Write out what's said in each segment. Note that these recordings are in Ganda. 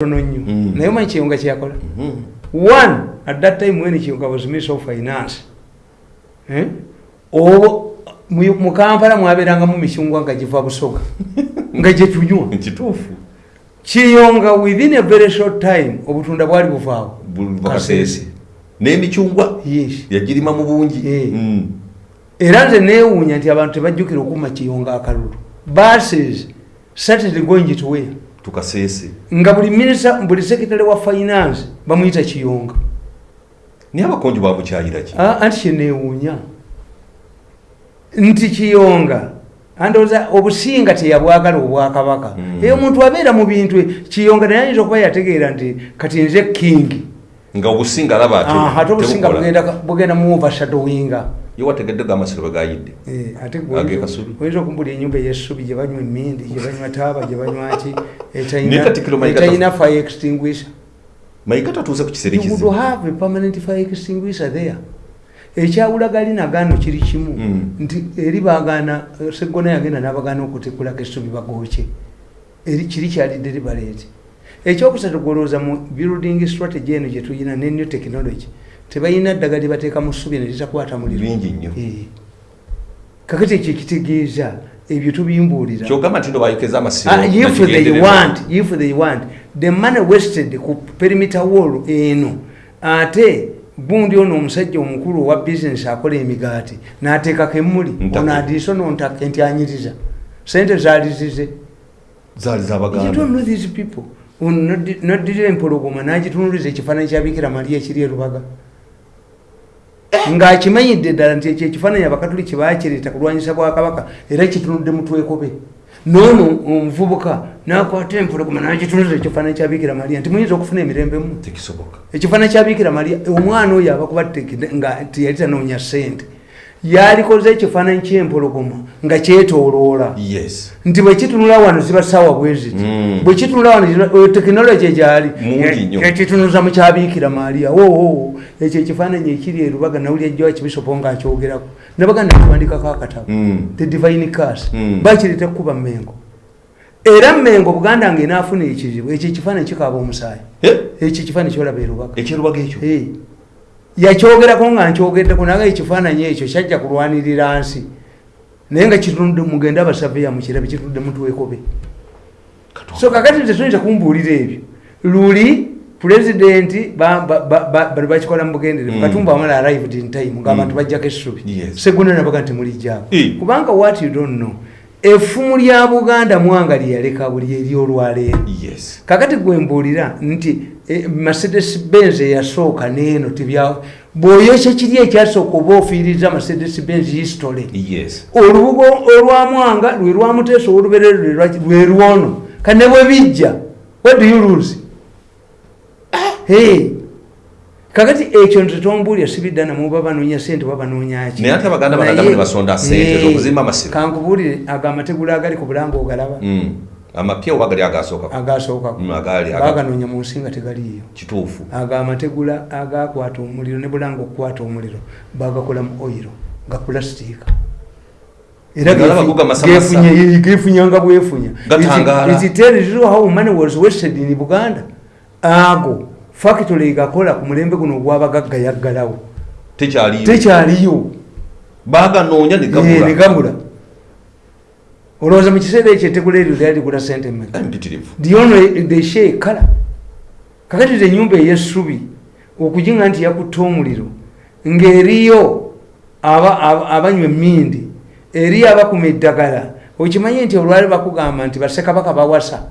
tono nnyo. Mm. naye omanyi kiyunga kyeyakola Mhm. one at that time when kiyunga was minister of finance Eh? obwo mu mu kampala mwabeerangamu micungwa nga giva busoga nga gyetunywa kituufu. Kiyonga within a very short time obutunda bwali buvaawo. Bakaseese n'emicungwa yes. yagirima mu bungi. Eh. Mm. era nze neewuunya nti abantu tebajjukira okuma kiyonga akalulu. Buses started going to where tukaseese nga buli minisita buli sekitale wa finance bamuyita kiyonga. Naye abakonjo bamukyayira ki? Anti kyeneewuunya nti kiyonga andowooza obusinga teyabwagala obwakabaka. Mm. eyo omuntu abeera mu bintu kiyonga naye ayinza okuba yategeera nti kati nze kingi nga obusinga alaba ate obusinga bugenda mu overshadowinga ye wategedde ga amasiro bagayidde Eh, ate Age Kasubi. oyinza okumbula enyumba eyessubi gye banywa emindi gye banywa taaba gye banywa ki etalina fire extinguisher. Mayiga tatuuse ku kiseera you would have a permanent fire extinguisher there. Ekyawula gali nagaano kiri kimu. Mm. nti eri bagaana segona yagenda n'abagaana okutekulako essubi bagooke. Eri kiri kyali deliberate. Ekyokusatu gwolowooza mu building strategy eno gye tuyina ne new technology tebalina ddagala lyebateeka mu ssubi ne litakwata muliro bingi nnyo. Eh. kakati ekyo kitegeeza ebyo tubimbuulira. Kyogamba nti ndo bayokeza amasiro Ah, they want if they want. The money wasted ku perimeter wall eno. Ate gundi ono omusajja omukulu owa business akola emigaati n'ateekako emmuli ono adiisono ntaka entyanyiriza sente zaali zize. People. Ono noddi- noddira empologoma n'agitunuliza ekifaananyi kya bikira mariya ekiri erubaga ng'akimanyidde ddala nti ekyo ekifaananyi abakatuliki baakireeta kulwanyisa bwakabaka era kitunudde mutwekobe noono omuvubuka n'akwata empologoma n'agitunuliza ekifaananyi kya bikira mariya nti muyinza okufuna emirembemu tekisoboka. Ekifaananyi kya bikira mariya omwana oyo abakuba nga tiyali tanoonya ssente yalikoze ekifaananyi ky'empologoma nga kyetooloola. Yes. Nti bwekitunula wano ziba saawa bwe ziti. Mm. bwekitunula wano oyo tekinologi egyali ekitunuza mu kyabiikira maaliya oo ekyo ekifaananyi ekiri erubaga nawuli ejjowa kibisopo ngaakyogerako nabaganda kiwandikako akatabo. Mm. the divine cas Mm. bakireta kukuba mmengo. Era mmengo buganda nga enaafuna ekizibu ekyo ekifaananyi kikaaba omusaayi. Eh, ekyo ekifaananyi kyolaba erubaga ekyerubaga ekyo? Eh. Yakyogerako nga nkyogeddeko naye ekifaananyi ekyo kyajja kulwanirira nsi. Naye nga kitunudde mugende abasaveya mukirabe kitunudde mutwekobe so kakati tetuyinza kumbuulira ebyo. Luli pulezidenti ba- ba- ba- ba- bali bakikola mu bugenderevu Mm. katumba wamala arrived in time ngaabantu Mm. bajjako essubi. Segunda nabaga nti mulijjaako kubanga what you don't know effumu lya buganda mwanga lyeyaleka buli eryolwaleero yes. Kakati gwembuulira nti eh, mercedes benz eyasooka neeno tebya bw'oyokya kiri ekyasooka oba ofiiriza mercedes benz history. Yes. Olubugo olwamwanga lwe lwamuteesa oluberere lwe lwono kane bwe bijja what do you lose? Hey. kakati ekyo nze tombuulya sibiddana muba banoonya sente oba banoonyaki Naye ate Abaganda ne basonda sente z'okuzimba amasiro. kankubuulire ago amategula agali ku bulanga ogalaba. Mm. Amapya oba gali agasookako Mm, agali aga- baganoonya mu nsi nga tegaliiyo kituufu. Ago amategula agakwata omuliro ne bulanga okukwata omuliro bagakola mu oyiro ga pulasitiika era gefunyanga bwefunya you how money was wasted in buganda? Ago factory gakola ku mulembe guno ogwabagagga yaggalawo tekyaliyo. Baganoonya ne Eh, ne gabula gabula olowooza mu kiseera ekyo etegula eryo lyaligula sente mmeka? Diono deshe kala? Kakati ze nyumba eyessubi okuginga nti yakutta omuliro ng'eriyo aba- aba- abanywa emmindi eriyo abakuma eddagala okimanyi nti olwali bakugamba nti bassekabaka bawasa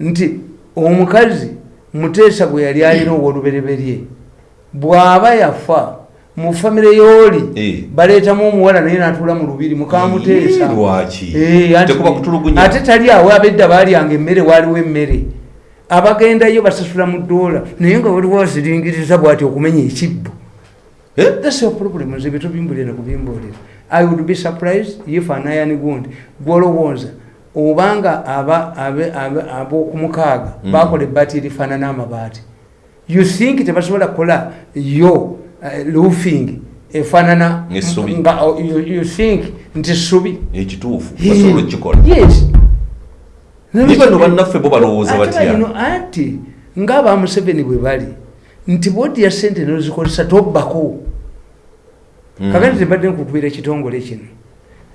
nti omukazi muteesa gwe yali alina owolubereberye bw'aba yafa mu famire y'oli Eh. baleetamu omuwala naye n'atuula mu lubiri mukamuteesa? Eh, ate tali awo abedda balyanga emmere waaliwo emmere abagendayo basasula mu ddoola naye nga waliwo aziringiriza bwati okumenya ekibbo Eh? problem nze byetubimbulire nakubimbuulira i would be surprised if anayani gundi gwolowooza obanga ab'okumukaaga Mm. bakola ebbaati erifaanana amabaati you think tebasobola kukola yo roofing efaanana Essubi. nga oh, you, you think nti ssubi ekituufu basobola okukikola yes Niba no bannaffe bo balowooza batya? anti ngaaba museveni bwe bali nti bwodya sente nozikozesa tobbako Mm. kakati tembadde nkukubira ekitongole kino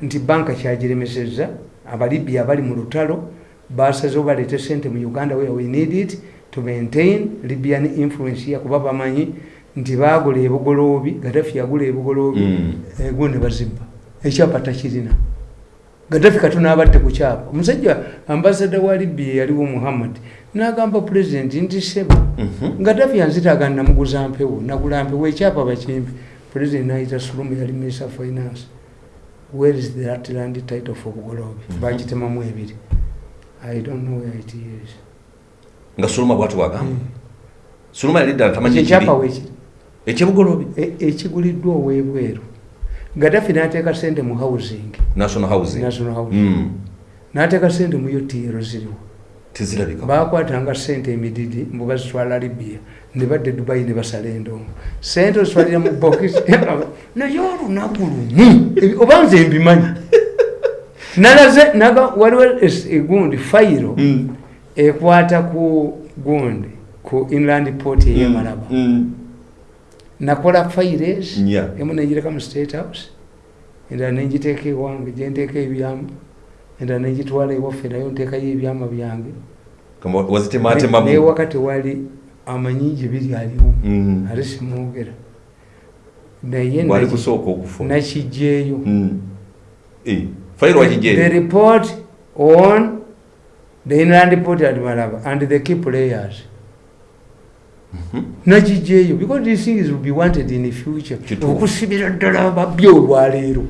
nti banka kyagiremesezza abalibya abali mu lutalo basazeho baleete sente mu uganda where we need it to maintain libyan influence ya kuba bamanyi nti bagula ebugoloobi gadafi yagula ebugoloobi Mm. ego ne bazimba. Ekyapa takirina. Gadafi katono abadde ku kyapa. Omusajja ambasada wa libya yaliwo muhammad n'agamba pulezidenti nti sebo Mhm. gadafi yanzitaga namuguza mpewo nagula mpewo. Ekyapa bakimpi pulezidenti nayita sulumu yali minister finance. Where is that land title for bugolobi Mhm. bagitemamu ebiri. I don't know where it is. Nga suluma bwati wagamba Mm. suluma yali ddala tamanyi ekyapa ekiri. wekiri ekyebugolobi E- ekiguliddwa owebweru. Gadafi n'ateeka sente mu housing. National housing. National housing. Mm. n'ateeka sente mu utr ziriwo. Tezirabika bakwatanga sente emididi mbu bazitwala libya. Ne badde dubai ne basala endongo. Sente ozitwalira mu bokisi naye olunaku lumu. Oba nze mbimanyi? Nalaze waliwo egundi fayiro Mm. ekwata ku gundi ku inland port eyemalaba Mm. Nakola fayires Yeah. emu nenjireka mu state house endala nenjiteeka ewange gyenteeka ebyama endala nenjitwala ewaffe nayo nteekayo ebyama byange newaka tewali amanyingi biri aliwo Mm. ate simwogera naye wali naki- kusooka okufa nakijjeeyo Mm. Eh, the report on the inland port at malaba and the key players nakijjeeyo because these things will be wanted in the future okusibira ddala babbi olwaleero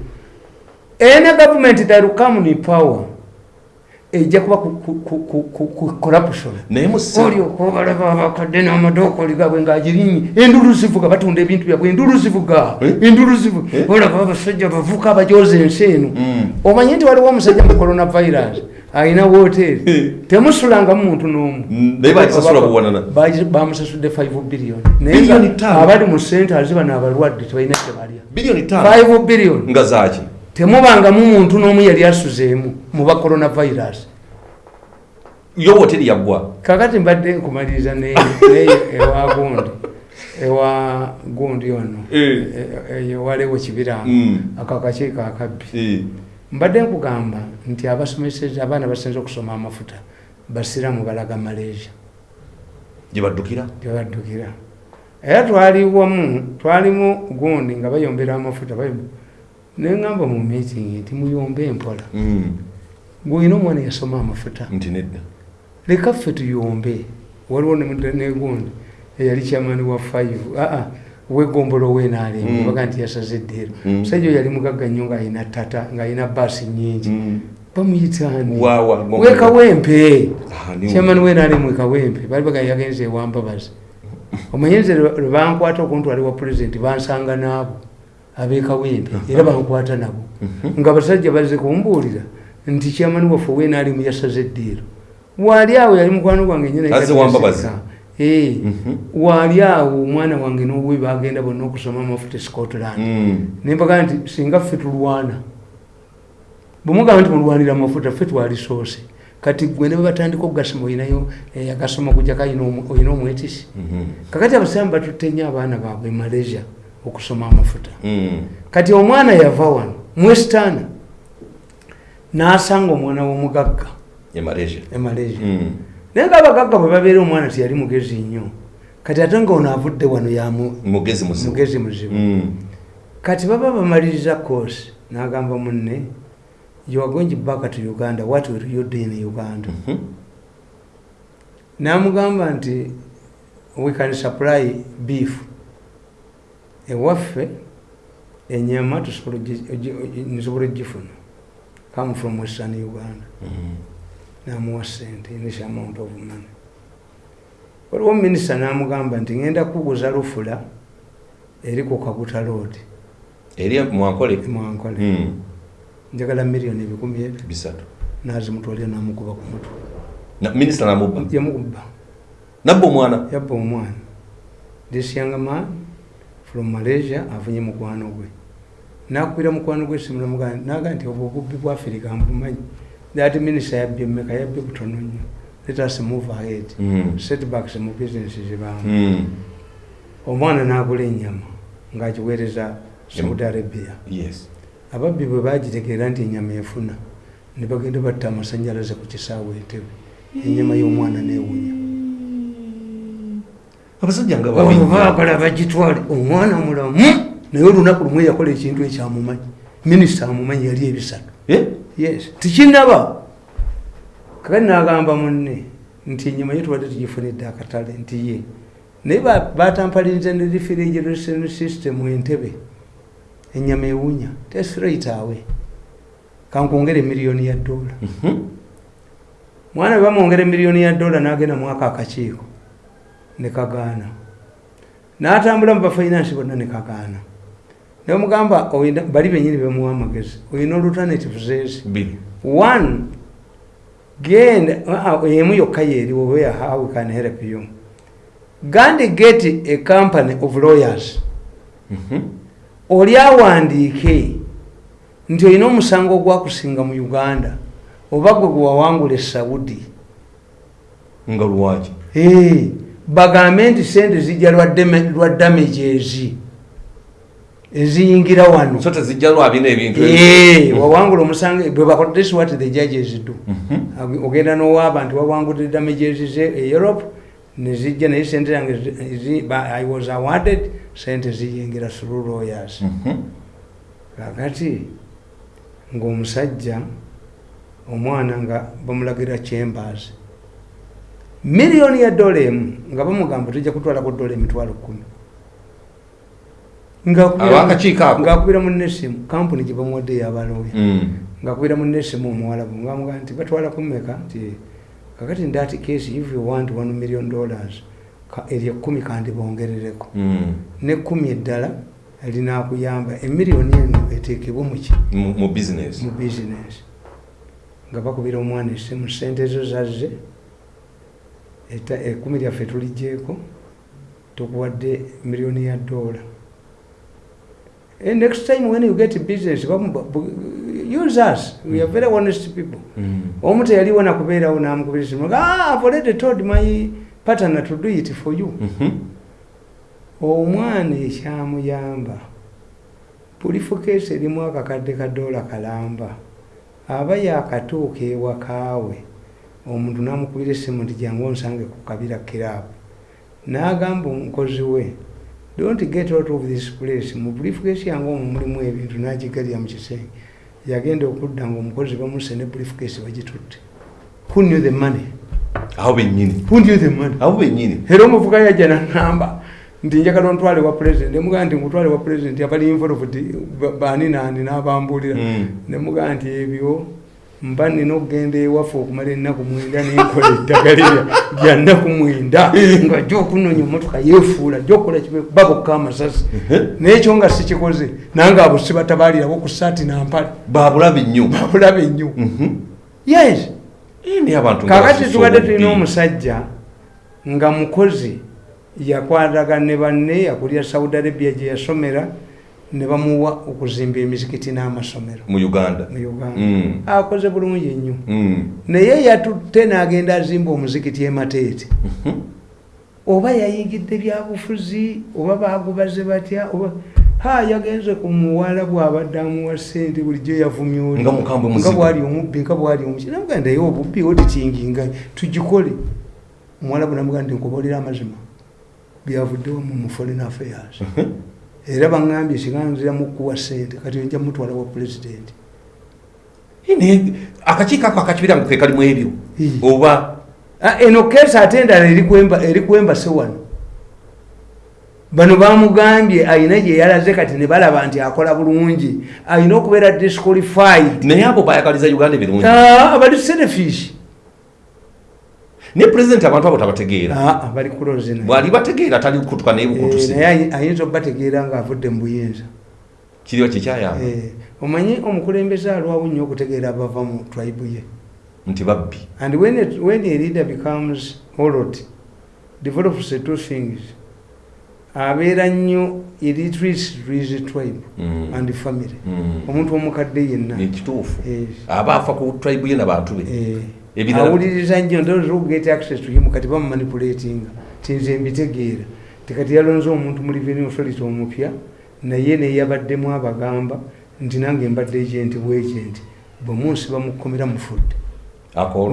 ene government that will come in power ejja kuba ku- corruption. Naye musa olyoka obalaba abakadde n'amadookoli gabwe ng'agirinyi endulu zivuga batunda ebintu byabwe endulu zivuga Eh? endulu zivuga olaba abasajja bavuka abajoza ensi eno. Mm. omanyi nti waliwo omusajja mu coronavirus alina woteeri Eh. temusulangamu muntu n'omu. Mm, naye bagisasula buwanana. Bagi- bamusasudde 5 billion. Naye abali mu centers bano abalwadde tebalina kyebalya biliyoni ttaano. 5 billion. Nga zaki temubangamu muntu n'omu yali asuzeemu mu ba coronavirus. Yo woteri yaggwa? Kakati mbadde nkumaliriza neyo ewa gundi ewa gundi ono Eh. E- eyo waliwo kibiranga. Mm. ako akakiiko akabbi. Eh, mbadde nkugamba nti abasomeseza abaana basinze okusoma amafuta basiramu balaga malaysia. Gye baddukira? Gyebaddukira era twali wamu twalimu gundi nga bayombera amafuta neŋŋamba mu meeting nti muyombe empola Mm, gweolina omwana yasoma amafuta. Nti nedda. Leka ffe tuyombe. Waliwo ne- negundi eyali kyamani wa five. Aa wegombolo wenaalenga Mm. baga nti yasaze eddeero Mm. musajja oyo yali mugagga nnyo ng'alina tata ng'alina baasi nnyingi. Mm. bamuyitaani Waawa, Gombolo. wekawempe Ah, ni- kyamani wenaalemu wekawempe bali baga yagenze ewambabazi omanye nze lwe lwe bankwata okuntwali wa pulezidenti bansanga naabo abekawempe era bankwata nabo. Mhm. nga basajja bazze kumbuulira nti kyamani waffe wenaalemu yasaze eddeero waali awo yali mukwano gwange nyina Mhm. waali awo omwana wange n'obubi bagenda bonna okusoma amafuta e scotland Mm. nembaga nti singa ffe tulwana bwemugamba nti mulwanira amafuta ffe twali soose kati gwe ne babatandika okugasoma oyinayo eh, agasoma kujjako oyina omwetisi Mhm. kakati abasamu batutte nnyo abaana baabwe e malaysia okusoma amafuta Mm. kati omwana yava wano mwesitaana n'asanga omwana w'omugagga e malaysia e Mm. Naye nga abagagga bwe babeera omwana tiyali mugezi nnyo kati ate nga ono avudde wano yamu mugezi muzibu Mm. kati baba bamaliriza course n'agamba munne you are going back to uganda what will you do in uganda Mhm. n'amugamba nti we can supply beef ewaffe enyama nsobola ogifuna come from western uganda Mhm. N'amuwa sente this amount of money. Waliwo minisita n'amugamba nti ngenda kuguza lufula eri ku kaguta road. Eri mwankole mwankole Mm. njagala miliyoni ebikumi ebyo. Bisatu. Nazimutwalira namukuba ku mutwe. Minisita namubba? Yamukuba nabba omwana? Yabba omwana. This young man from malaysia afunye mukwano gwe. Nakubira mukwano gwe simulamugaa naga nti obwo obubbi bwa afirika mbumanyi that minisita yabbye mmeka yabbye butono nnyo let us move ahead. Mm. setbacks mu business zibamu Mm. omwana n'agula ennyama ng'agiweereza saudi arabia. Yes. Ababbi bwe bagitegeera nti ennyama efuna ne bagenda batta amasanyalaze ku kisaawe entebe. Ennyama y'omwana neewunya abasajja nga Abo babi baagala bagitwale omwana mulamu. Naye olunaku lumu yakola ekintu ekyamumanyi. Minisita amumanyi yali ebisatu? Yes. Tikinaba kakati nagamba munne nti enyama ye tubadde tugifunidde akatale nti ye. Naye ba- batampalinze ne refrigeration system entebe. Enyama ewunya testraight awe. Kankongere miliyoni ya dola. Mhm. mwana bamwongera miliyoni ya dola n'agenda mwaka akakiiko ne kagaana. N'atambula mu bafinansi bonna ne kagaana naye omugamba oyina- bali benyini bemuwa amagezi ezi biri one genda ah, ah, emu yokka yeeriwo where how we can help you gandi get a company of lawyers. Mhm. oli awandiike nti olina omusango ogwakusinga mu uganda oba gwe gwe wawangula esaudi nga lwaki? Bagambe nti sente zijja lwa damages eziyingira wano so tezijja lwabina ebintu. Eh, wawangula omusango bwe bakola this is what the judges do Mhm. Ag- ogenda nowaaba nti wawangudde damages ze e europe nezijja naye sente zange i was awarded sente ziyingira through lawyers Mhm. kakati ng'omusajja omwana nga bamulagira chambers miliyoni ya dola emu nga bamugamba tujja kutwalako dola emitwalo kumi? Ngaakubira munesimu kampuni gye bamuwaddeyo abaloya Mm. ngaakubira munesimu omuwalabu ngamuga nti batwala kumeka nti kakati ndati case if you want one million dollars eryo ekkumi kandi bongerereko. Mm. nekumi eddala linakuyamba emiliyoni eno eteekebwe muki mu bizinesi nga bakubira omwana esimu sente zo zazze ekkumi lyaffe tuligyeko tukuwadde miliyoni ya dola And next time when you get business use us. We are very honest people. Mm. omu teyaliwo nakubeerawo namukubira esimu ah, I've already told my partner to do it for you. Mhm. omwana ekyamuyamba pulifukeesi erimu akakadde ka doola kalamba aba yakatuuka ewakaawe omuntu namukubira essimu nti jangu onsange ku kabira kiraabu n'agamba omukozi we don't get out of this place. Mu pulifukeesi yange omwo mulimu ebintu nagigalya mu kisenge yagenda okudda nga omukozi bamuse ne pulifukeesi bagitutte. Who knew the money? Aho bennyini. Who knew the money? Aho bennyini. Era omuvuga yajja nangamba nti njagala ontwale wa president. Nemugaa nti nkutwale wa president abali involved ba- bani nani nabambulira Mm. nemugaa nti ebyo mba nina okugenda ewaffe okumala ennaku mwenda nenkola eddagala lya nnaku mwenda. Nga jja okunonya omotoka yeefuula jja okukola babokka amasasi. Naye ekyo nga sikikoze nange abo sibatabalirabo ku saati nampale babulabe nnyo. Babulaba ennyo Mhm. yes. Kakati tubadde tulina omusajja nga mukozi yakwataga ne banne akulira saudi arabia gye yasomera ne bamuwa okuzimba emizikiti n'amasomero. Mu uganda? Mu uganda. Mm. akoze bulungi nnyo. Mm. naye yatutte n'agenda azimba omuzikiti emateete Mhm. oba yayingidde byabufuzi oba bagubaze batya oba ha yagenze ku muwala bwabadde amuwa sente bulijjo yavumya oli Nga mukambwe nga muzibu. bwali omubbi nga bwali omuki namuga naye obubbi otikinginga tugikole. Omuwala bwe namuga nti nkubalira amazima. Byavuddewo mu mu foreign affairs era baŋŋambye siganziramu kuwa sente kati nja mutwala wa naye akakiiko ako akakibira ngo ke kalimu ebyo? Oba? Ah, eno keesi ate endala eri kwemba- eri kwembase wano. Bano bamugambye ayina gye yalaze kati ne balaba nti akola bulungi ayina okubeera disqualified. Naye abo bayagaliza uganda ebirungi. Ah, abali selfish naye pulezidenti abantu abo tabategeera? Ah, bali kuloze naye. Bwali bategeera tali kutuka naye Eh, bukutusi. naye ayi- ayinza okubategeera ngaavudde mu buyinza. Kiriwa kikyayamba Eh, omanyi omukulembeze alwawo nnyo okutegeera abava mu tribe ye? Nti babbi. And when, it, when a leader becomes holot develops two things. Abeera nnyo to his tribe Mm. and family. Mm. omuntu omukadde yenna. Ekituufu. Aba afa ku tribe ye nabantu be. Eh, awuliriza nnyo ndoget access to him kati bamumanipulatinga tinze mbitegeera tekati yalonze omuntu mu revenue authority omupya naye neyabaddemu abagamba nti nange mbadde agenti bwagenti bwemunsi bamukomera mufudde.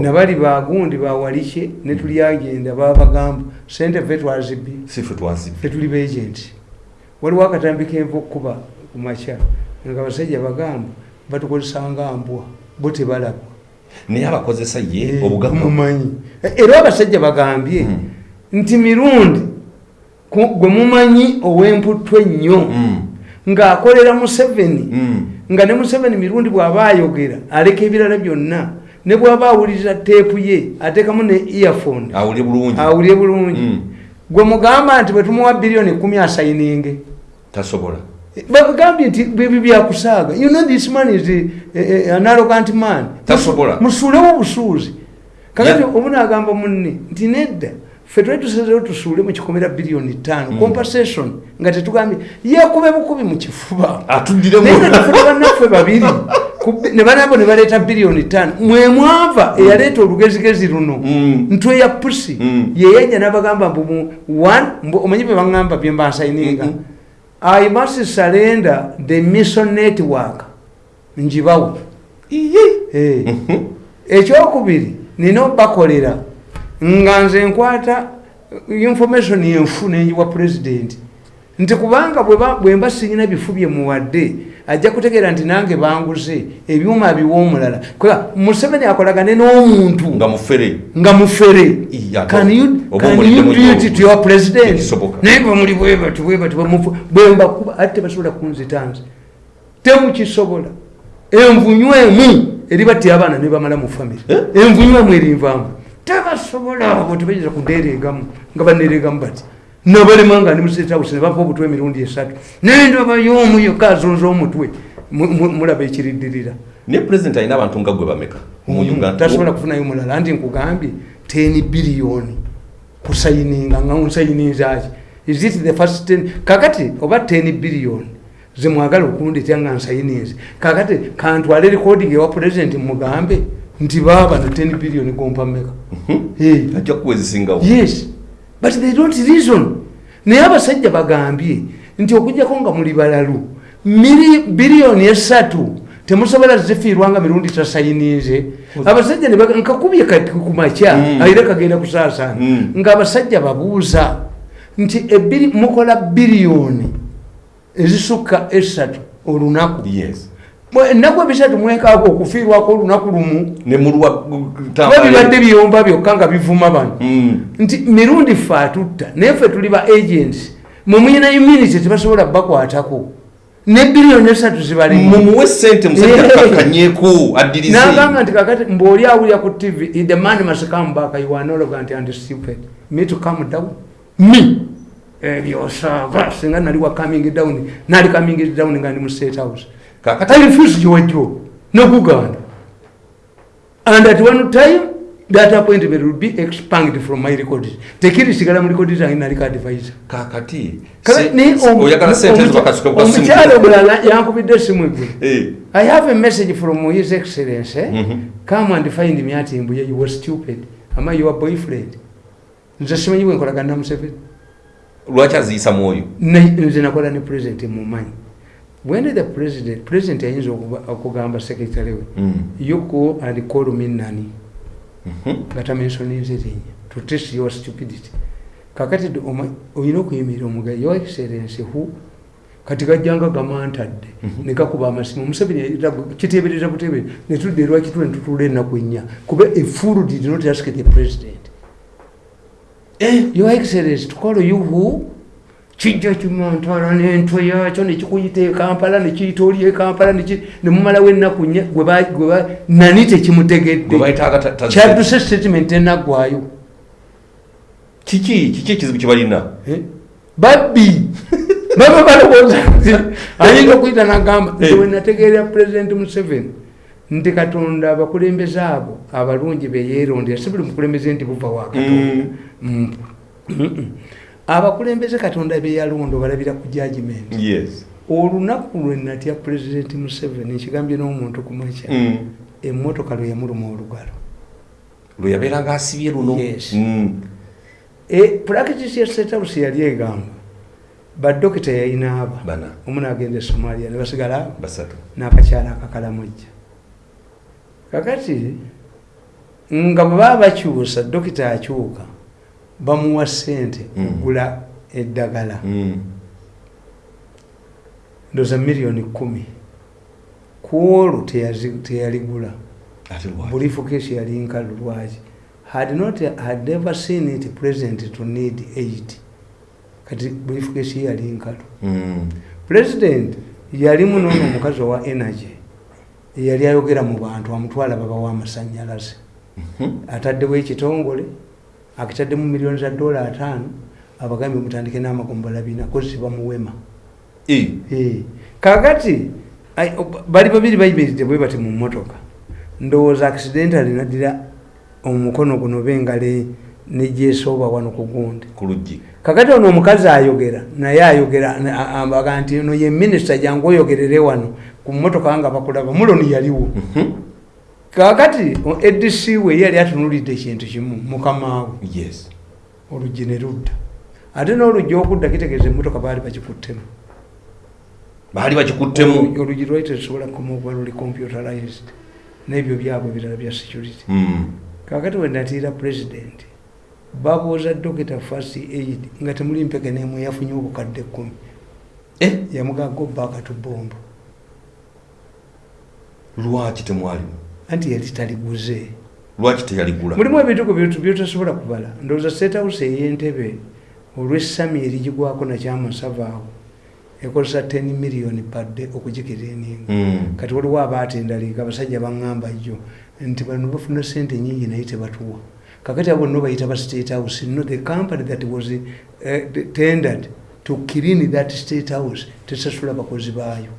Nabali bagundi bawalike netulyagenda babagamba sente fe twazibbi. Sife twazibe fetuli beagenti waliwo akatambi kenva okukuba ku makya nga basajja bagamba batukozesanga mbwa bo tebalaba naye abakozesa ye Eh, obugagga mumanyi. Era abasajja bagambye Mm. nti mirundi gwe mumanyi ow'emputto ennyo Mm. ng'akolera museveni. Mm. nga ne museveni mirundi bw'aba ayogera aleka ebirala byonna ne bw'aba awuliriza teepu ye ateekamu ne earphone. Awulire bulungi. Gwe mugamba nti bwe tumuwa biliyoni kumi asayininge. Tasobola bagambye nti bwebi byakusaaga. You know this man is a, a, an arrogant man. Musuulewo obusuuzi kakati nagamba munne nti nedda ffe twali tusazewo tusuule mu kikomera biliyoni ttaano. Mm. compensation nga tetugambye. Yekube bukubi mu kifuba. Naye nga tufuna bannaffe babiri ne banabo ne baleeta biliyoni ttaano. Mwe mwava eyaleeta olugezigezi luno. Mm. ntwe ya pusi yeyajja nabagamba mbu omanyi bye baŋŋamba bye mbansayininga. I must surrender the mission network njibawo Eh. Mhm. ekyokubiri nina obakolera nga nze nkwata information enfu nenjiwa pulezidenti nti kubanga bwe ba- bwe mba sirina bifu bye muwadde ajja kutegeera nti nange banguze ebyuma biwa omulala. Museveni akolagane n'omuntu. Nga mufere. Naye bwe muli bwebati bwebati bwembakuba ate tebasobola kunzitanze. Temukisobola. Envunyu emu eribatti abaana ne bamala mu famire Eh? envunyu emu erinvamu tebasobola abo tebayinza kunereegamu nga banereegamu bati nabalema nga ndi musetawusi ne bava obutwe emirundi esatu. Nendaba y'omu yokka azunza omutwe Mu- mu- mulaba ekiriddirira. Naye pulezidenti alina abantu nga gwe bameka? Uganda tasobola kufunayo mulala. Anti nkugambye 10 biliyoni kusayininga nga nsayininzaki is it the first 10 kakati oba 10 biliyoni zemwagala okundetya nga nsayininze. Kakati kantwale recording ewa president mugambe nti baba na 10 biliyoni gompa meka Eh. ajja kuwa ezisingawo yes but they don't reason. Naye abasajja bagambye nti okujjako nga muli balalu biliyoni esatu temusobola zifiirwanga mirundi tasayininze. Abasajja ne baga- nkakubye kati ku makya Mm. ayire kagenda kusaasaana. Mm. ng'abasajja babuuza nti mukola biliyoni ezisukka esatu olunaku. Yes ennaku ebisatu mwekaaga okufiirwako olunaku lumu ne mulwa kuba bibadde biyomba byokka nga bivuma bano. Nti mirundi ffe atutta naye ffe tuli ba agents mwe muyina immunity tebasobola bakwatako. Ne biliyoni esatu zibalimu mumuwe sente musajja Yeah. kakanyeko addirize. Nagamba nti kakati mbwoli awulira ku tv the man must come back you are no longer anti and stupid. Me to come down? Me? Ebyosava singa nali wa coming down nali coming down nga ndi mu state house kakati I refuse Jojo, no Buganda. And at one time, that appointment will be expunged from my records. Tekiri sigala mu records zange naliko advisor. kakati Kale se- ne omu- oyagala sente omuky- zibakasuka kwa omukyala omulala yankubidde esimu egwe Eh. i have a message from his excellence eh? Come and find me ati mbuye you were stupid am I your boyfriend nze simanyi bwe nkolagana na museveni lwaki aziyisa mwoyo Ne- nze nakola ne president mumanyi when the president president ayinza okugamba secretary we Mm. you go and call me nani nga tamensioninze linnya to test your stupidity. Kakati olina okuyimirira omuga your excellence who? Kati gajjanga gamantadde Mhm. negakuba amasimu. Museveni kiteebereza butebe netudde lwakitule netutula ennaku ennya? Kuba efulu did not ask the president. Eh, your excellence to call you who kijja kimantala n'entwe yakyo nekikuyita ekampala nekiyita oli ekampala nemumalawo ennaku nnya ba- nani tekimutegedde kyaduse statement enaggwayo kiki kiki ekizibu kyebalina Eh? babbi baba balowooza nti ayinza okuyita nagamba Eh. wenategeera pulezidenti museveni nti katonda abakulembeze abo abalungi beyeerondera si buli mukulembeze nti buva wa katonda Mm. Mm-mm. Abakulembeze katonda beyalonda obalabira ku judgment yes. Olunaku lwe natya pulezidenti museveni nkigambye n'omuntu ku makya Mm. emmotoka lwe yamuluma olugalo. Lwe yabeeranga asibye luno? Yes. Mm. E, practice ya house yali egamba badokita yayina aba. Bana. Omu nagenda e somalia ne basigala abo basatu. n'akakyala akakalamujja kakati nga bwe baba bakyusa dokita akyuka bamuwa sente Mm. kugula eddagala. Mm. ndoza miliyoni kumi. Ku olwo teyazi- teyaligula. Ate lwaki? Bulifukeesi yali nkalu lwaki? Had not had never seen it president to need aid kati bulifukeesi yali nkalu. Mm. president yali munono omukazi owa energy. Eyali ayogera mu bantu amutwala babawa amasanyalaze Mhm. ataddewo ekitongole akitaddemu miliyoni za dola ataano abagambye mutandike n'amagombala bina kozi bamuwema Eh. Eh, kakati bali babiri bayimiridde bwe bati mu mmotoka. Ndowooza accidentally naddira omukono guno bengale nejesooba wano ku gundi. Kakati ono omukazi ayogera naye ayogera ambaga nti ono ye minisita jangu oyogerere wano ku mmotoka nga bakulaba muloni yaliwo. Mhm. Kakati edc we yali atunulidde ekintu kimu mukamaawe yes. Oluggi ne ludda. Ate n'oluggi okudda kitegeeza emmotoka baali bakikuttemu baali bakikuttemu oluggi lwali terusobola kukuba luli computerized n'ebyo byabwe birala bya security. Mm. kakati wenatiira president babuuza dokita first aid nga temuli mpeke nemu yafunye obukadde kkumi Eh, yamugaga obba akatubombo. Lwaki temwalimu anti yali taliguze. Lwaki teyaligula? Mulimu ebintu byetu byotasobola kubala. Ndowooza state house ey'entebe olw'essami erigigwako nakyamasava awo ekozesa 10 million padde okugikirininga Mm. kati waliwo abatendaliika abasajja baŋŋamba jjo nti bano bafuna sente nyingi naye tebatuwa. Kakati abo nno bayita ba state house no the company that was uh, tendered to clean that state house tesasula bakozi baayo.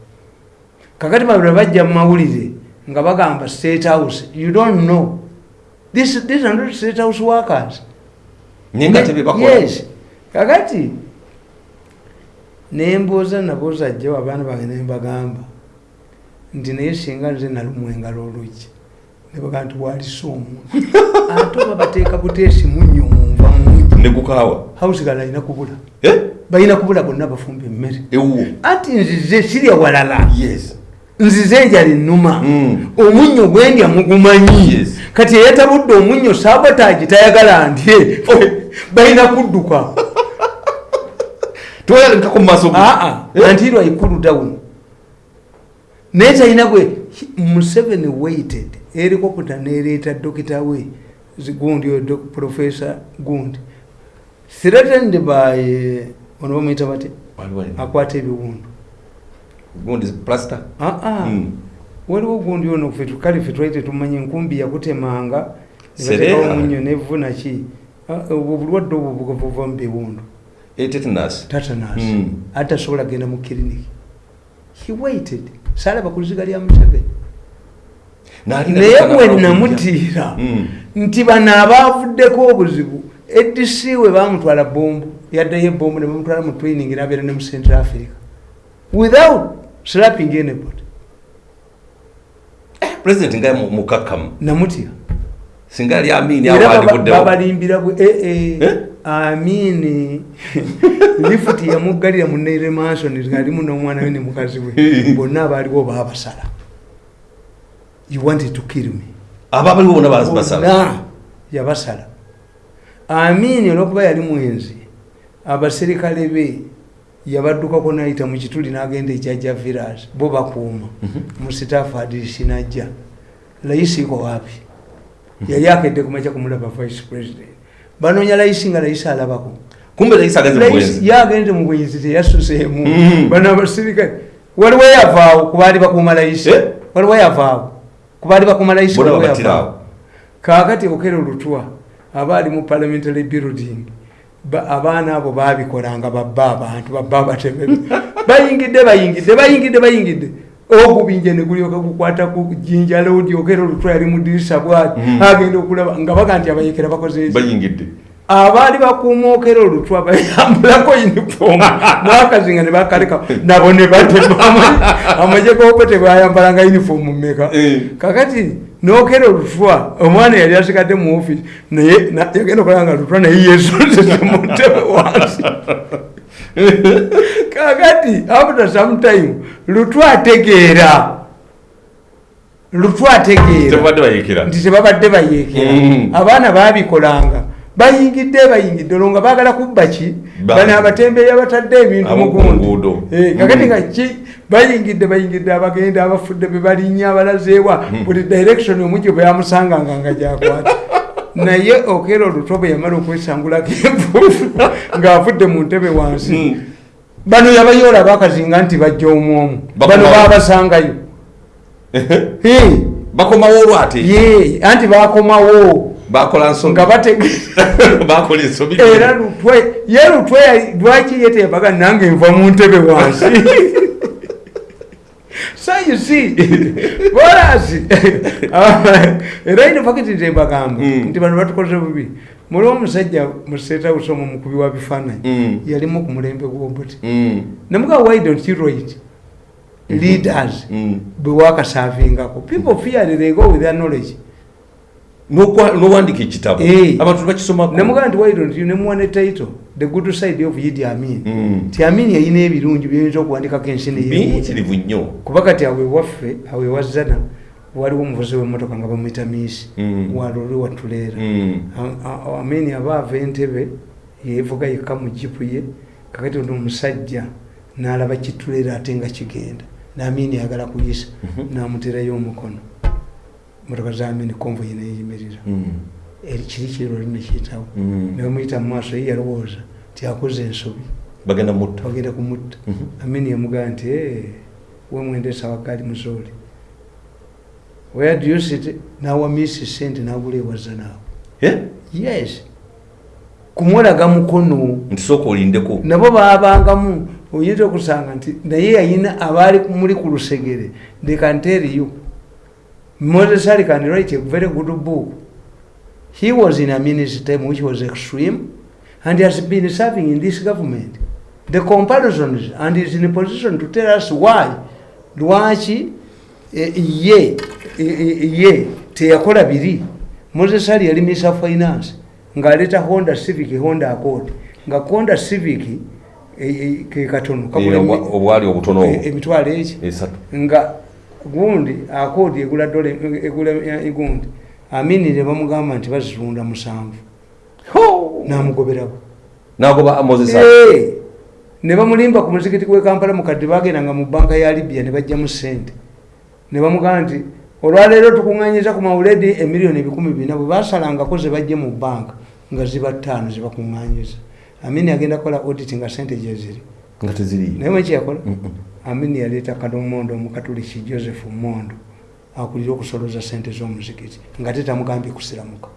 Kakati babula bajja mu mawulire nga bagamba state house you don't know. This, these are not state house workers. Yes. Kakati nembuuza nabuuza jjawo abaana bange nembagamba nti naye singa nze nalumwa engalo olugi nebagamba nti walisa omuntu ate oba bateeka buteesi munnyo munva mungi ne gukaawa hausigala alina kubula. Eh, balina kubula bonna bafumba emmere. Anti nzize sirya walala. Yes nzize enjala ennuma Mm. omunnyo gwendya mugumanyi kati eyetabudde omunnyo sabotaagi tayagala ndye balina kudduka. Toyalikako mu maaso ge. aa antirwa ikulu down naye talina gwe museveni waited. Erikoputa nereeta dokita we gundi oyo professor gundi. Threatened by eh, ono bamuyita bate? Akwata ebiwundu gundi plaster? Aa Mm. waliwo gundi ono fe tukale fe twali tetumanye enkumbi yakutemanga Serera. nebatekawo munyo nevuna ki? Ah, obwo buva mu biwundu. Tetanus atasobola genda mu kiriniki he waited. Salaba ku luziga lya museveni naye bwe namutiira Mm. nti bano abaavuddeko obuzibu edc we bamutwala bombu yaddayo ebombu ne bamutwala mu training nabeera ne mu central africa. Without slapping anybody president nga mu- mukakkamu namutya. Singa yali amini baba- andivuddewo babalimbira bwe ee Eh? amini lifuti yamuggalira mu naire manson ngalimu n'omwana we ne mukazi we. Bonna abaaliwo baabasala. You wanted to kill me? Ababaliwo bona basala. Bonna yabasala. Amini olwokuba yali mwenzi abaserikale be yabaddukako nayita mu kituli n'agenda ejjajja village bo bakuuma. Mu sitaafu adisi najja layisi iko wapi? Yali akedde kumakya kumulaba vice president. Banoonya layisi nga layisi alabako. Yagenze mu bwenzi teyasuseemu Mhm. bano abaserikale waliwo yavaawo kubaali bakuuma layisi? Eh? waliwo yavaawo kubaali bakuuma layisi? Kakati okera olutwa abaali mu parliamentary building abaana abo babikolanga babba abantu babba abatebebe bayingidde bayingidde bayingidde bayingidde. Ogubinje negulyoka gukwata ku jinja lodi okera olutwa yali mudirisa bwati Mhm. agenda okulaba nga baga nti abayekera bakoze eki bayingidde. Abaali bakuuma okera olutwa bayambulako uniform nakazinga ne bakaleka. Nabo ne batema amaje gopo tebayambalanga uniform mumeka Eh. kakati nokera olutwa omwana yali asigadde mu offisi naye na- yagenda okulaba nga lutwa naye yesozese mu ntebe wansi. Kakati after some time lutwa ategeera. Lutwa ategeera. Nti tebabadde bayeekera. Mm. abaana babikolanga bayingidde bayingidde. Olwo nga baagala kubba ki? Ba- bano abatembeeyi abatadde ebintu Abo mu ku gundi. nguudo. Eh, kakati Mm. nga ki? Bayingidde bayingidde abagenda abafudde bebalinnya abalazeewa. Buli direction omujjo bwe yamusanganga nga gyakwata. Naye okeera oluto bwe yamala okwesangulako enfuufu ng'avudde mu ntebe wansi. Mm. bano yabayoola bakazinga nti bajja omwomu bano Bakomawo. babasangayo Eh, bakomawo olwo ate? Ye anti bakomawo bakola nsobi. Bakola ensobi era lutwe ye lutwe lwaki yetebaga nange nva mu ntebe wansi? So you see bolasi era ino fakiti ntembagamba Mm. nti bano batukoze bubi. Muli omusajja mu state house omwo mukubi wa bifaananyi. Mm. yalimu ku mulembe gw'obuti Mm. nemuga why don't you write? Leaders. Mm. bwe wakasavingako people fear they go with their knowledge N'owandiika ekitabo Eh. abantu bakisomako nemugaa nti you nemuwa ne title the good side of yidi amin Mm. ti amin yayina ebirungi byeyinza okuwandikako ensi neye biyitirivu nnyo kuba kati awe waffe awe wazana waliwo omuvuzi w'emmotoka nga bamwita miisi Mm. walole watuleera Mm. A- amin aba ava entebe yevuga yekka mu jipu ye kakati ono omusajja n'alaba kituleera ate nga kigenda naamini ayagala kuyisa Mhm. n'amuterayo omukono motoka za amini konvoyi neyimirira Mm. kiri kiroli nekiyitawo Mm. nebamuyita mu maaso ye yalowooza ti akoze ensobi. Bagenda mutta bagenda kumutta. Mhm. amini yamugaa nti "Eh, we mwendesa wakaali muzooli where do you sit? Nawa misi sente nagula ewaza naawe yes. Kumulaga mukono. Nti sooka olindeko. Nabo babangamu. Oyinza okusanga nti naye yayina abaali muli ku lusegere. They can tell you moses ali can write a very good book. He was in a ministry time which was extreme and has been serving in this government. The comparisons and is in a position to tell us why. Lwaki eh, ye eh, eh, ye teyakola biri. Moses ali yali misa finance ng'aleeta honda civic honda accord. Nga honda civic eh, eh, ke katono kagula Eh, emi- obwa- obwali obutono eh, emitwalo eki. Esatu. Nga gundi akoodi egula dola egula egundi amini ne bamugamba nti bazitunda musanvu. Namugoberawo. Nagoba moses ne bamulimba ku muzikiti gwe kampala mukadde bagendanga mu banka ya libya ne bajjamu sente ne bamugamba nti olwaleero tukuŋŋanyiza ku mawuledi emiliyoni ebikumi bina bwe basalangako ze bajje mu banka nga ziba ttaano zebakuŋŋanyiza amini agenda kukola audit nga sente gye ziri. Nga teziriyo naye mwekiyakola. Amini yaleeta kanomondo omukatuliki joseph mondo akulira okusoloza sente z'omuzikiti nga tetamugambye kusiramuka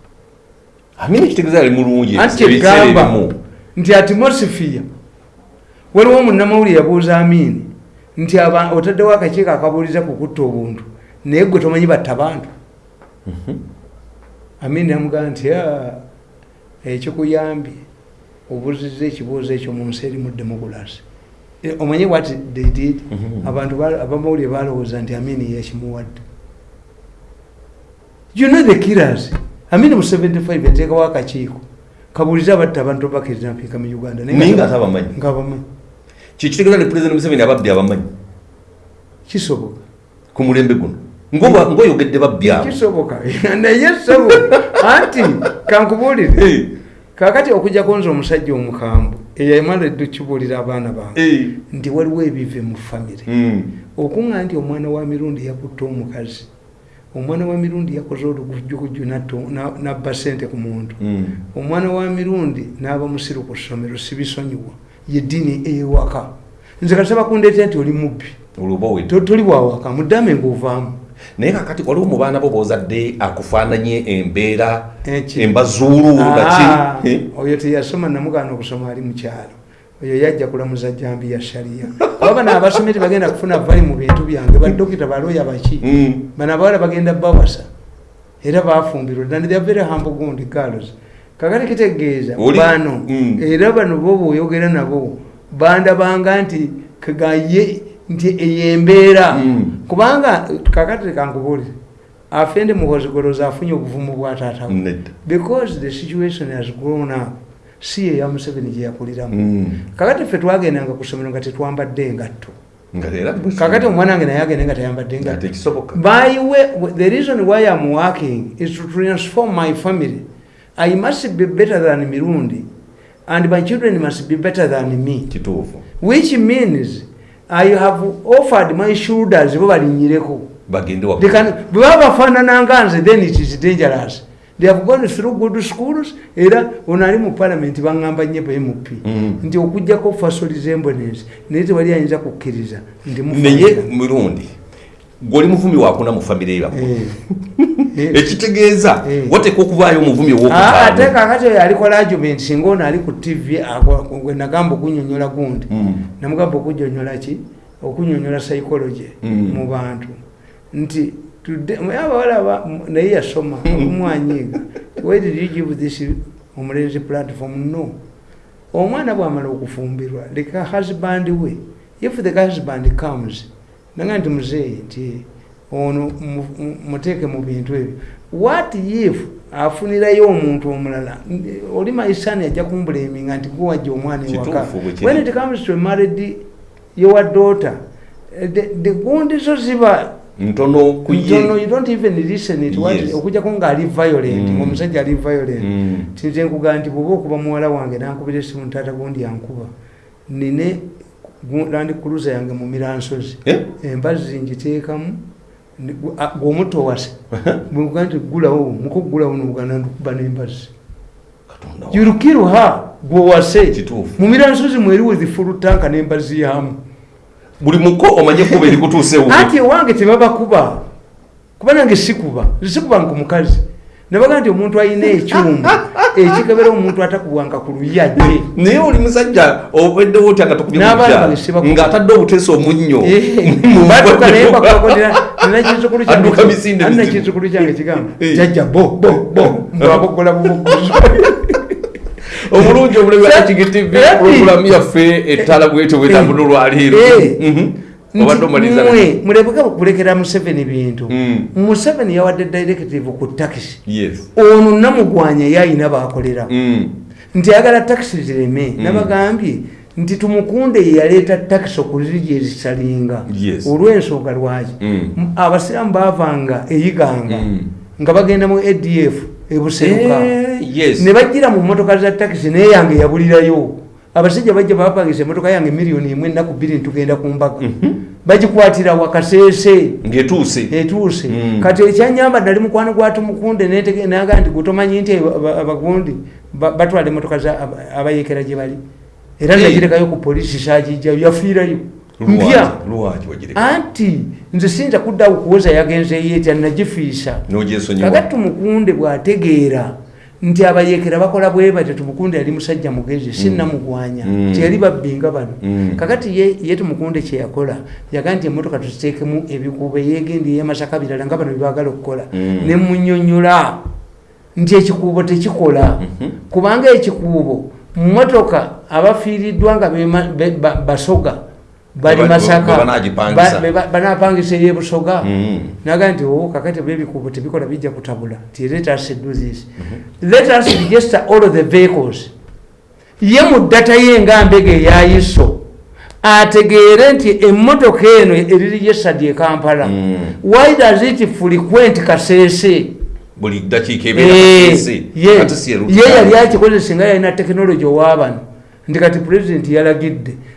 amini ekitegeeza ali mulungi anti ebimu. nti atimosphere waliwo munnamawulire yabuuza amini nti aba- otaddewo akakiiko akabuuliza ku kutta obuntu naye gwe tomanyi batta bantu Mhm. amini namugamba nti "Ah, ekikuyambye obuuziza ekibuuzo ekyo mu nsi eri mu democracy Eh, omanyi what they did? Mhm. abantu ba- abamawulire balowooza nti amini yekimuwadde you know the killers. Amini mu 75 yateekawo akakiiko. Kabuulize abatta abantu bakirinapiika mu uganda. Naye nga tabamanyi nga bamanyi kyekitegeeza ne pulezidenti museveni ababbi abamanyi. Kisoboka. Ku mulembe guno. Ng'oyogedde babbi abo. Kisoboka. Naye sabo. Anti kankubuulire. Eh, kakati okujjako nze omusajja omukambwe eyamala edde kibuulira abaana bange nti waliwo ebive mu famire mm, okuŋŋa nti omwana wa mirundi yakutta omukazi omwana wa mirundi yakoze olugujjugujju na- nabba sente ku muntu. Mm. omwana wa mirundi n'aba musiru ku ssomero sibisonyiwa yeddiini ewaka nze kati sabakundeetera nti oli mubbi. Toli bwawaka muddame ngaovaamu naye kakati waliwo mu baana bo bozadde akufaananye embeera embazuulu Ah, naki Eh, oyo teyasoma namugaana okusoma ali mukyalo oyo yajja kulamuza jambi ya shariya kuba bano abasomye tebagenda kufuna vali mu bintu byange. Badokita balooya baki mm, bano abawala bagenda bawasa. Era bafumbirwa and they are very humble gundi girls kakati kitegeeza bano Mm. era bano bo bw'oyogera nabo bandabanga nti kagaye nti eyo embeera. Mm. kubanga kakati kankubuulire afende muhozigoloza afunye obuvumu bwa taatawe nedda. Because the situation has grown up. Si eya museveni gye yakuliramu. Mm. kakati ffe twagendanga ku ssomero nga tetwambadde engatto. Kakati omwana wange naye agende nga tayambadde nga engatto by way the reason why i'm working is to transform my family. I must be better than mirundi and my children must be better than me. Which means i have offered my shoulders bo balinyireko. Bagende can- bwe baba bafaanananga nze then it is dangerous. They have gone through good schools era ono ali mu parliament baŋŋamba nnyo bmp Mm. nti okugjako fasoliza embonensi naye tewali ayinza kukkiriza nti naye mirundi gwoli muvumi wakuna mu famire yammwe Eh. ekitegeeza Eh. wateeka okuvaayo omuvumi Ah, ate owokutaano kakati oyo alikola argument singa ono ali ku tv nagamba okunyonyola gundi. Mm. namugamba okunyonyola ki okunyonyola psychology Mm. mu bantu. Nti abawala naye yasoma okumwanyiiga where did you give this omulenzi platform? No. Omwana bwamala okufumbirwa leka husband we if the husband comes nanga nti muzeeyi nti ono mu- mu- muteeke mu bintu ebyo. What if afunirayo omuntu omulala? Oli maisani ajja kumbuleminga nti guwajja omwana ewaka. When it comes to married your daughter the, the gundi zo ziba ntono ku ye ntono you don't even listen it what Yes. okujjako nga ali violent Mm. ngaomusajja ali violent. Mm. tinze nkugamba nti bwoba okuba muwala wange nankubira esimu ntaata gundi yankuba. Nine land cruiser yange mu miransozi. Eh? embazzi ngiteekamu ni- gu- a- gweomutowase bwekuga nti gulawo mukugulawo nogana ndikuba n'embazzi. Yurukiruha Kituufu. mu miransozi mweriwo zifulutanka n'embazzi yamu buli muko omanye kuba erikutuusewo anti ewange tebabakuba. Kuba nange sikuba. Sikuba nku mukazi nabaga nti omuntu alina ekyuma ekikebera omuntu atakubwanga ku luyajje naye oli musajja obeddewo otya nga ng'atadde obuteesa omunnyo. Adduka misinde kyange kigamba. Eh. jajja bo bo bo. Mbwabogola bubuguzi omulungi ekigitivi Eh. puroguramu yaffe ettala bwete bwetambula olwaleero Obadde omaliza mwe mulebeka kulekera museveni bintu. Mm. museveni yawadde directive ku takisi yes. Ono namugwanya yayina bakolera. Mm. nti ayagala takisi zireme. Nabagambye nti tumukunde takisi okuziri gyezisalinga Yes. olw'ensonga lwaki? Abasiraamu baavanga eyiganga nga bagenda mu adf ebuseruka Eh, ne bajjira mu motoka za takisi naye yange yabulirayo abasajja bajja bapangisa emotoka yange miliyoni emwe ennaku bbiri ntugenda ku mbaga. Bagikwatira wakaseese ng'etuuse. Etuuse. Mm. kati ekyanyamba nali mukwano gwa tumukunde netege- naga nti gutomanyi nti aba- abagundi ba- batwala emotoka abayekera gye bali. Era Eh. nagirekayo ku polisi sagijjayo yafiirayo. Mpya. anti nze siyinza kuddawo kuwoza yagenzeyo etya nagifiisa. Kakati tumukunde bwategeera nti abayekera bakola bwe batyo tumukunde yali musajja mugezi sinnamugwanya Mm. teyali babbinga bano Mm. kakati ye, tumukunde kyeyakola yaga nti emotoka tuziteekemu ebikuubo yegendi yemasaka birala nga bano byebagala okukola Mm. nemunyonyola nti ekikuubo tekikola Mhm. kubanga ekikuubo motoka abafiiriddwa nga basoga bali masaka. Banapangisa eyebusoga Mm. naga nti o kakati byebikuubo tebikola bijja kutabula. Let us do this. Let us register all the vehicles. Ye mu data ye nga mbega eyayiso ategeere nti emmotoka eno eriregistered e kampala. Mm. why does it frequent kaseese buli ddakiika Eh, ebeeraese ye ate si ye erutikaani. yali akikozesa nga yalina tekinologi owabano nti kati pulezidenti yalagidde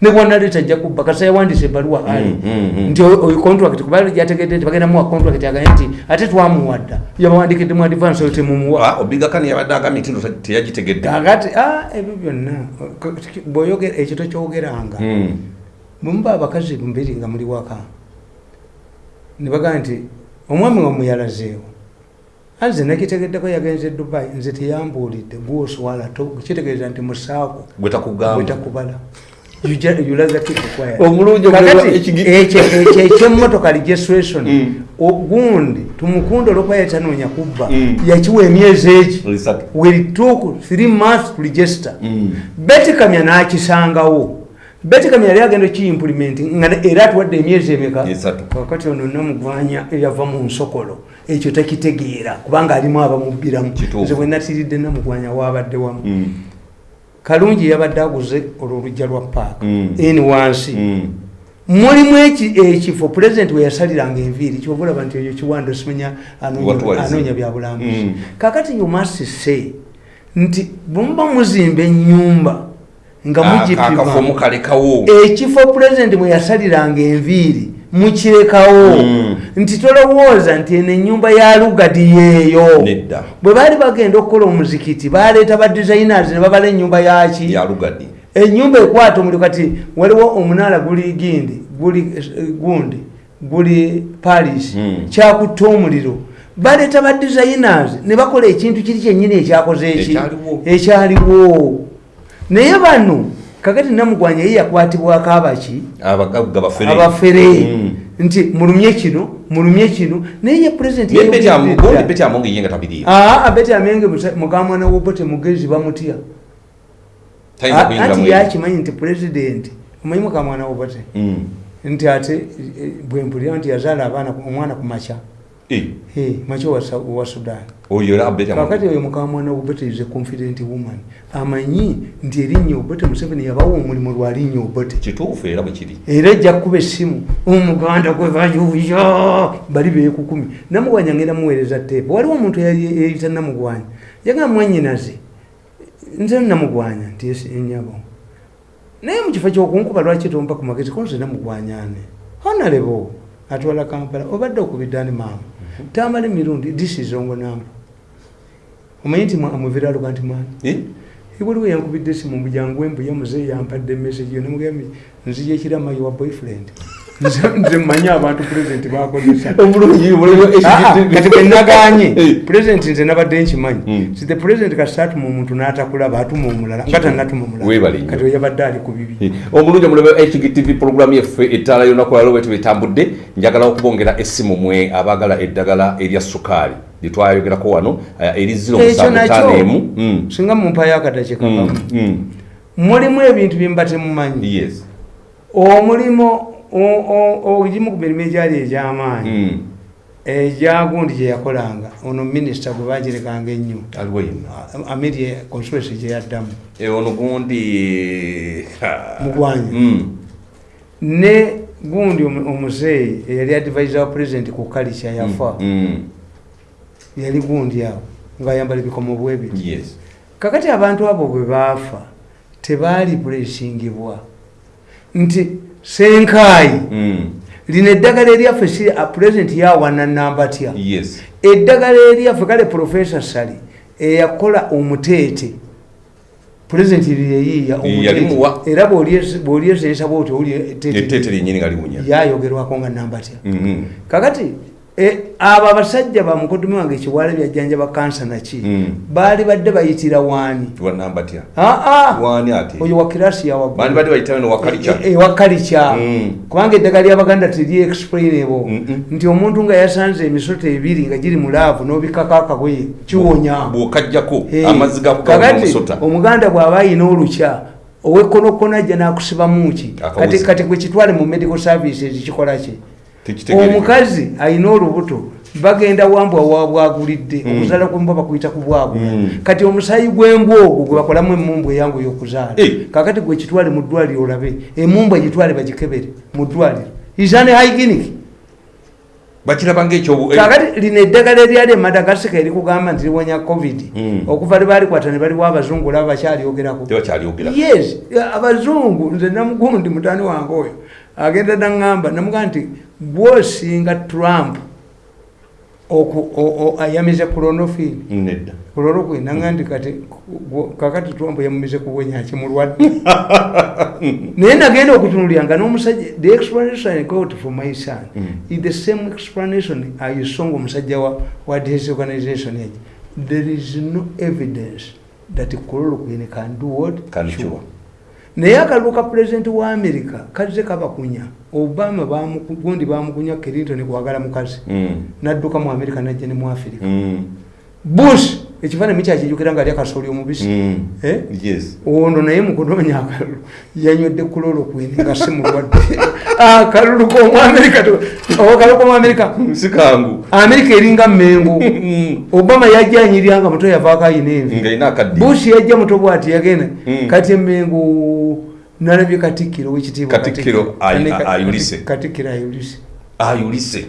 kati kati ne bwanaleeta ajja kubba kasa yawandisa ebaluwa ali Mm, mm, mm. nti oyo contract kuba yategedde nti bagenda muwa contract agaye nti ate twamuwadda. Yabawandikidde mu advance oyo temumuwa Ah, obigakani yabadde agambye nti nno teyagitegedde. Kakati ah, ebyo byonna. Bwoyogera ekyo tokyogeranga. Mm. bwemuba abakazi mbiri nga muli waka ne bagaa nti omwami wa muyalazeewo anze nakitegeddeko yagenze dubai nze teyambuulidde gwoswala kitegeeza nti musaako gwe Omulungi ekyemmotoka registration ogundi tumukunde olwokuba yetanoonya kubba. Mm. yakiwa emyezi egi. Took three months to register Mm. betikamya n'akisangawo. Betikamya yali agenda kiimplimenti nga era atuwadde emyezi emeka? Kakati ono namugwanya eyava mu nsokolo. Ekyo takitegeera kubanga alimu abamubbiramu. Nze bwe natiridde namugwanya waabadde wamu. Mm. Kalungi yabadde aguze olwo olujja lwa paaka Mm. eni wansi Mm. mulimu eki- ekifo pulezidenti we yasaliranga enviiri kyobulaba nti eyo kiwando simanya Watuwaliza. anoonya byabulambuzi Mm. kakati you must say nti bwemuba muzimba enyumba nga mugipima ekifo pulezidenti mwe yasaliranga enviiri mukirekawo. Mm. nti tolowooza nti eno enyumba ya lugadi yeeyo. Bwe baali bagenda okukola omuzikiti baleeta ba designers ne babala ennyumba yaki enyumba ekwata omuli kati waliwo omunaala guli gindi guli eh, gundi guli paris Mm. kyakutta omuliro. Baleeta ba designers ne bakola ekintu kiri kyennyini ekyakoze eki? Ekyaliwo. Naye bano kakati namugwanya ye yakwatibwako abaki? Abafere. Mm. nti mulumye kino mulumye kino. Naye ye pulezidenti Naye Betty Am- yayogedde gundi dda. Betty Amongi ye nga tabiriimu aa abeti amenge mukamwana wobote mugezi bamutya tayinza kuyingira anti mu yakimanyi nti pulezidenti omanyi mukamwana wobote Mm. nti ate eh, bwempulira nti yazaala abaana omwana ku makya. Eh, Eh, wa sudan oyo era Betty Amongi. kakati oyo mukamwana wobote is a confident woman. Amanyi nti erinnya obote museveni yabawa omulimu lwalinnya obote kituufu era bwe kiri. Era ejja kukuba essimu. Omuganda gwe bayuya bali beekukumi. Namugwanya ngenda muweereza teepa waliwo omuntu eyali eyita namugwanya yagamba mwanyinaze nze namugwanya nti enyabo naye mu kifo kyokunkuba lwaki tompa ku magezi? Ko nze namugwanyane honalebo atwala kampala obadde okubiddani maama? Tamala emirundi disizongo namba omanyi nti amuvira luga nti mwana Eh? waliwo yankubidde esimu mbujangu embuya muzeeyi yampadde message yo namugambye nzija ekirama your boyfriend Nze- mmanyi abantu pulezidenti bakozesa. Ah, ah, kati bwe naganye. Eh. pulezidenti nze nabadde nkimanyi. Mm. si the president kasita atuma omuntu n'atakulaba atuma omulala nga tanatuma Weebale omulala. Nnyo. kati oyo yabadde ali ku bibi. Omulungi omulebe hgtv programu yaffe ettaala y'olunaku lwalo bwetu betambudde njagala okubongera essimu mwe abaagala eddagala erya sukaali. Lyetwayogerako wano eh, eri ekyo 0751 nakyo. singa mumpayo akadaki kakamu Mm. mulimu ebintu byemuba temumanyi. Omulimu ogimu ku mirimu egyali egy'amaanyi Mm. egyagundi gye yakolanga. Ono minisita gwe bagirekanga ennyo. Amirie constituency gye yaddamu Eh, ono gundi mugwanya Mm. ne gundi omu- omuzeeyi eyali advisor wa president ku kalica yafa Mm. yali gundi awo ngaayambala ebikomo bwebiti yes. Kakati abantu abo bwe baafa tebaali pulesingibwa nti senkaayi Mm. lino eddagala eryaffe si pulezidenti yawana namba tya? Yes. Eddagala eryaffe kale profesa sali eyakola omuteete. Pulezidenti lyeyiiya era bw'olyezesa bwoti yayogerwako nga namba tya? Mhm. kakati abo abasajja bamukodumi wange ekiwala byajjanja bakansa naki Mm. baali badde bayitira waani. Oyo wa kirasi bandi yawaggulu badde bayitayo nowakalica ewakalica Mm. kubanga eddagala lyabaganda teri explainable Mm-mm. nti omuntu nga yasanze emisoto ebiri nga giri mu laavu n'obikako akagoye kiwonya. Bwokajjako amazzi kakati gamumusota omuganda bw'aba ayina olukya owekkonokkono ajja n'akusibamu ki? Akawuzi. kati gwe kitwale mu medical services kikola ki? tekitegerekeka. Omukazi ayina olubuto bagenda wambwa wabwagulidde Mm. okuzaala kwembwa bakuyita ku bwagula. Mm. kati omusayi gw'embwa ogwo gwe bakolamu emumbu eyangu ey'okuzaala Eh. kakati gwe kitwale mu ddwaliro olabe emumbu egitwale bagikebere mu ddwaliro. Isane hygienic? Bakiraba ngaekyobu kakati lino eddagala eryali emadagasika erikugamba nti liwonya covid. Mm. okuva libalikwata ne baliwo abazungu olaba bakyalyogerako yes abazungu nze namugundi mutani wange oyo agenda naŋŋamba namugamba nti gwosinga trump ayamize clonofil nedda. Kulolokwe naŋga nti kati kakati trump yamumize kuwenyaki mulwadde naye nagenda okutunulira nga n'omusajja the explanation I got for my son Mm. is the same explanation ayisonga omusajja wa, wa his organization egi there is no evidence that chloroquine can do what Can cure. Naye akalulu ka pulezidenti wa amerika kazze kabakunya obama gundi bamukunya clinton kwagala mukazi Mm. nadduka mu amerika najja ne mu afirika Mm. bush ekifaananyi kyakijukira nga ali akasooli omubisi. Mm. Eh? yes. Ono naye mukunoonya akalulu. Yanywedde kulolokwini nga si mulwadde. Akalulu komuamerika akalulu komuamerika si kangu. Amerika eringa mmengo. Mm. obama yajja anyirya nga muto yavaako ayina envi. Nga ina akaddi bush yajja muto bwati yagenda. Mm. kati emengo nalabye katikkiro wekitiibwa katikkiro ayulise. Ayulise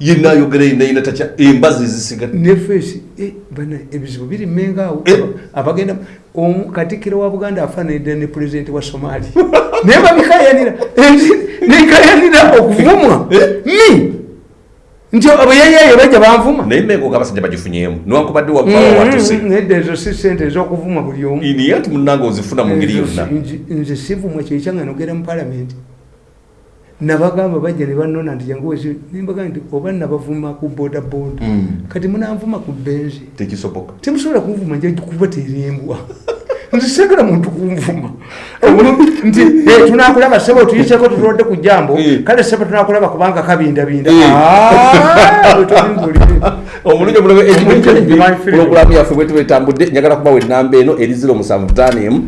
yenna ayogera yenayina tatya embazi ezisigadde nefesi bana ebizibu biri mmenga awo. Aba- abagenda omu katikkiro wa buganda afaananidde ne pulezidenti wa somali naye babikayanira nekayanira okuvumwa? Mi? Nti bwe yayayo bajja banvuma. Naye mengo ngabasajja bagifunyemu niwankubadde wavaawo watuse nedda ezo si sente ezokuvuma buli omu. Niye nti munange ozifuna mu ngeri yonna. nze sivumwa kyekyanga nogera mu palamenti nabagamba bajja ne banona nti jangu wesi nimbaga nti oba nabavuma ku boda boda Mm. kati munanvuma ku benzi tekisoboka temusobola kunvuma nja kuba terimbwa nti segera muntu kunvuma nti tunakulaba sebo tuyiseko tutodde ku jambo Eh. kale sebo tunakulaba kubanga kabindabinda omulungi omulabe Omulungi omulabe. pulogulamu yaffe bwe tuba etambudde njagala kubawa enamba eno eri 07 5